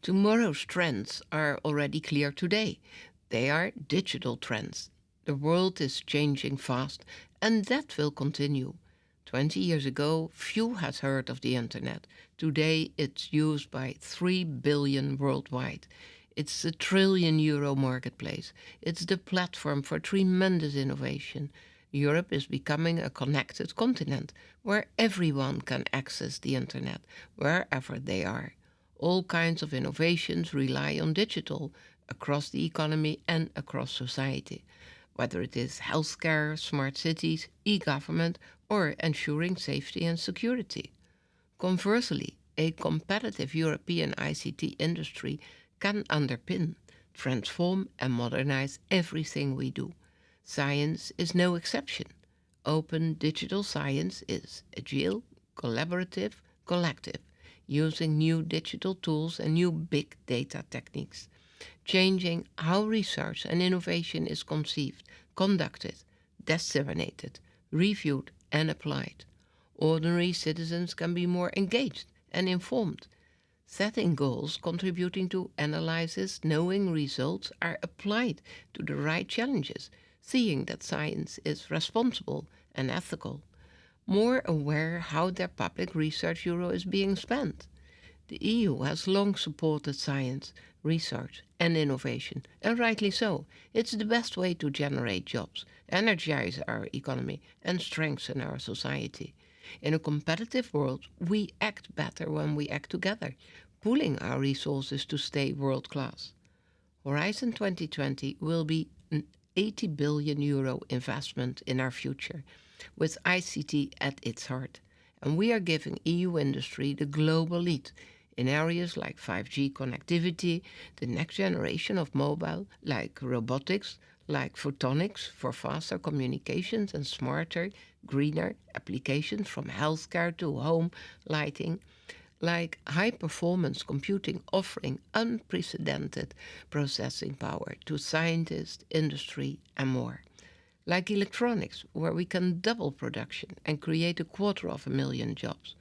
Tomorrow's trends are already clear today. They are digital trends. The world is changing fast and that will continue. 20 years ago, few had heard of the internet. Today, it's used by 3 billion worldwide. It's a trillion euro marketplace. It's the platform for tremendous innovation. Europe is becoming a connected continent where everyone can access the internet wherever they are. All kinds of innovations rely on digital across the economy and across society whether it is healthcare, smart cities, e-government or ensuring safety and security. Conversely, a competitive European ICT industry can underpin, transform and modernize everything we do. Science is no exception. Open digital science is agile, collaborative, collective, using new digital tools and new big data techniques changing how research and innovation is conceived, conducted, disseminated, reviewed and applied. Ordinary citizens can be more engaged and informed. Setting goals contributing to analysis, knowing results are applied to the right challenges, seeing that science is responsible and ethical. More aware how their public research euro is being spent. The EU has long supported science, research and innovation, and rightly so. It's the best way to generate jobs, energize our economy and strengthen our society. In a competitive world, we act better when we act together, pooling our resources to stay world-class. Horizon 2020 will be an 80 billion euro investment in our future, with ICT at its heart. And we are giving EU industry the global lead in areas like 5G connectivity, the next generation of mobile, like robotics, like photonics for faster communications and smarter, greener applications from healthcare to home lighting, like high-performance computing offering unprecedented processing power to scientists, industry and more. Like electronics, where we can double production and create a quarter of a million jobs.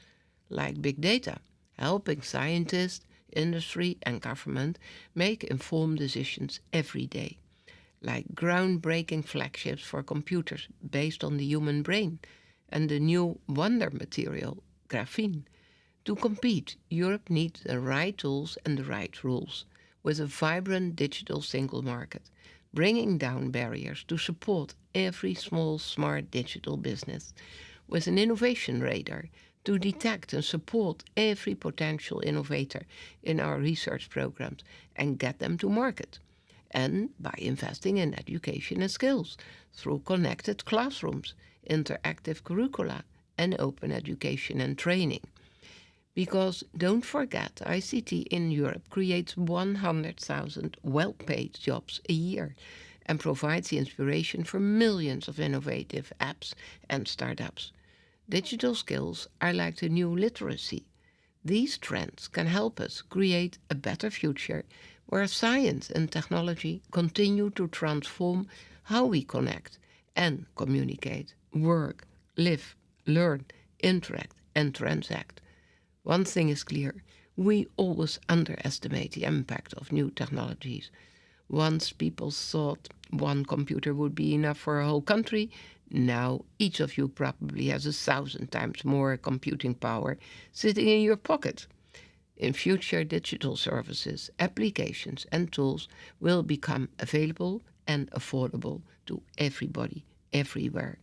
Like big data, helping scientists, industry and government make informed decisions every day, like groundbreaking flagships for computers based on the human brain and the new wonder material, graphene. To compete, Europe needs the right tools and the right rules, with a vibrant digital single market, bringing down barriers to support every small smart digital business, with an innovation radar to detect and support every potential innovator in our research programs and get them to market. And by investing in education and skills through connected classrooms, interactive curricula and open education and training. Because don't forget, ICT in Europe creates 100,000 well-paid jobs a year and provides the inspiration for millions of innovative apps and startups. Digital skills are like the new literacy. These trends can help us create a better future where science and technology continue to transform how we connect and communicate, work, live, learn, interact and transact. One thing is clear, we always underestimate the impact of new technologies. Once people thought one computer would be enough for a whole country, now, each of you probably has a thousand times more computing power sitting in your pocket. In future, digital services, applications and tools will become available and affordable to everybody, everywhere.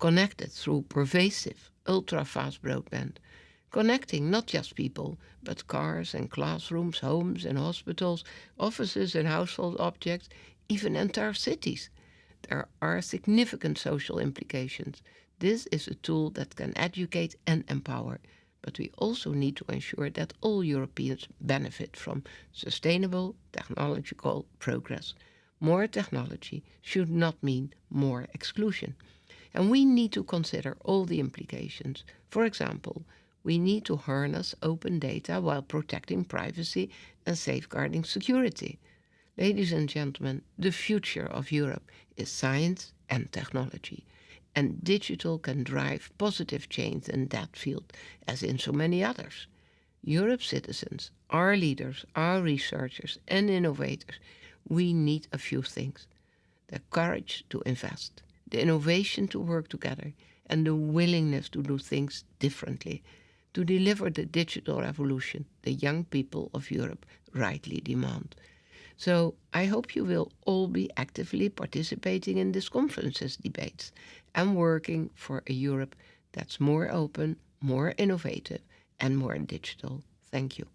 Connected through pervasive, ultra-fast broadband. Connecting not just people, but cars and classrooms, homes and hospitals, offices and household objects, even entire cities there are significant social implications. This is a tool that can educate and empower, but we also need to ensure that all Europeans benefit from sustainable technological progress. More technology should not mean more exclusion. And we need to consider all the implications. For example, we need to harness open data while protecting privacy and safeguarding security. Ladies and gentlemen, the future of Europe is science and technology. And digital can drive positive change in that field, as in so many others. Europe's citizens, our leaders, our researchers and innovators, we need a few things. The courage to invest, the innovation to work together, and the willingness to do things differently to deliver the digital revolution the young people of Europe rightly demand. So I hope you will all be actively participating in this conference's debates and working for a Europe that's more open, more innovative and more digital. Thank you.